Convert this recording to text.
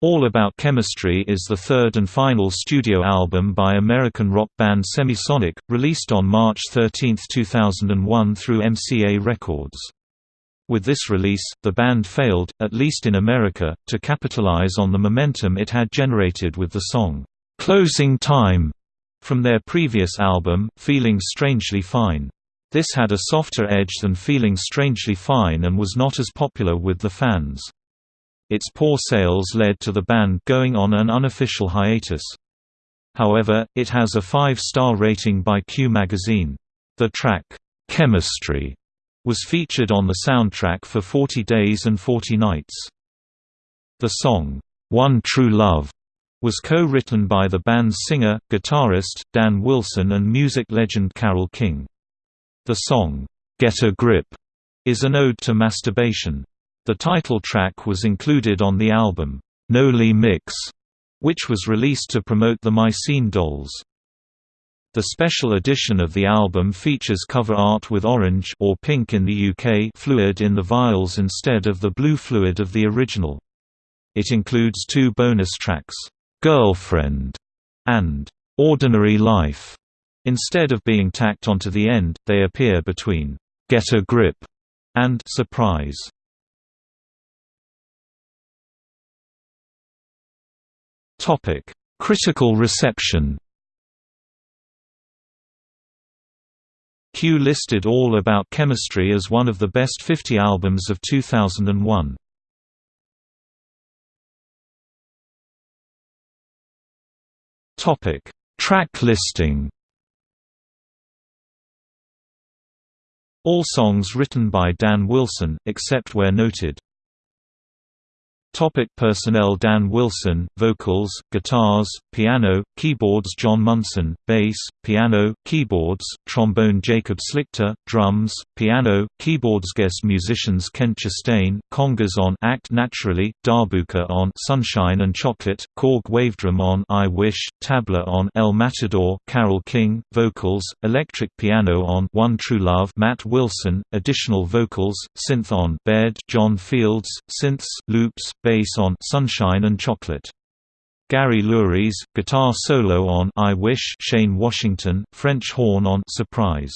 All About Chemistry is the third and final studio album by American rock band Semisonic, released on March 13, 2001 through MCA Records. With this release, the band failed, at least in America, to capitalize on the momentum it had generated with the song, "'Closing Time' from their previous album, Feeling Strangely Fine. This had a softer edge than Feeling Strangely Fine and was not as popular with the fans. Its poor sales led to the band going on an unofficial hiatus. However, it has a five-star rating by Q magazine. The track, "'Chemistry' was featured on the soundtrack for 40 Days and 40 Nights. The song, "'One True Love' was co-written by the band's singer, guitarist, Dan Wilson and music legend Carole King. The song, "'Get a Grip' is an ode to masturbation. The title track was included on the album, Noli Mix, which was released to promote the My Scene dolls. The special edition of the album features cover art with orange or pink in the UK fluid in the vials instead of the blue fluid of the original. It includes two bonus tracks, "'Girlfriend' and "'Ordinary Life'. Instead of being tacked onto the end, they appear between "'Get a Grip' and "'Surprise'. Topic: Critical reception. Q listed All About Chemistry as one of the best 50 albums of 2001. Topic: Track listing. All songs written by Dan Wilson, except where noted. Topic personnel Dan Wilson, vocals, guitars, piano, keyboards John Munson, bass, piano, keyboards, trombone Jacob Slichter, drums, piano, keyboards Guest musicians Kent Chastain, congas on Act Naturally, Darbuka on Sunshine and Chocolate, Korg Wavedrum on I Wish, Tabla on El Matador, Carole King, vocals, electric piano on One True Love Matt Wilson, additional vocals, synth on Baird John Fields, synths, loops, bass on Sunshine and Chocolate. Gary Louris, guitar solo on I Wish Shane Washington, French horn on Surprise.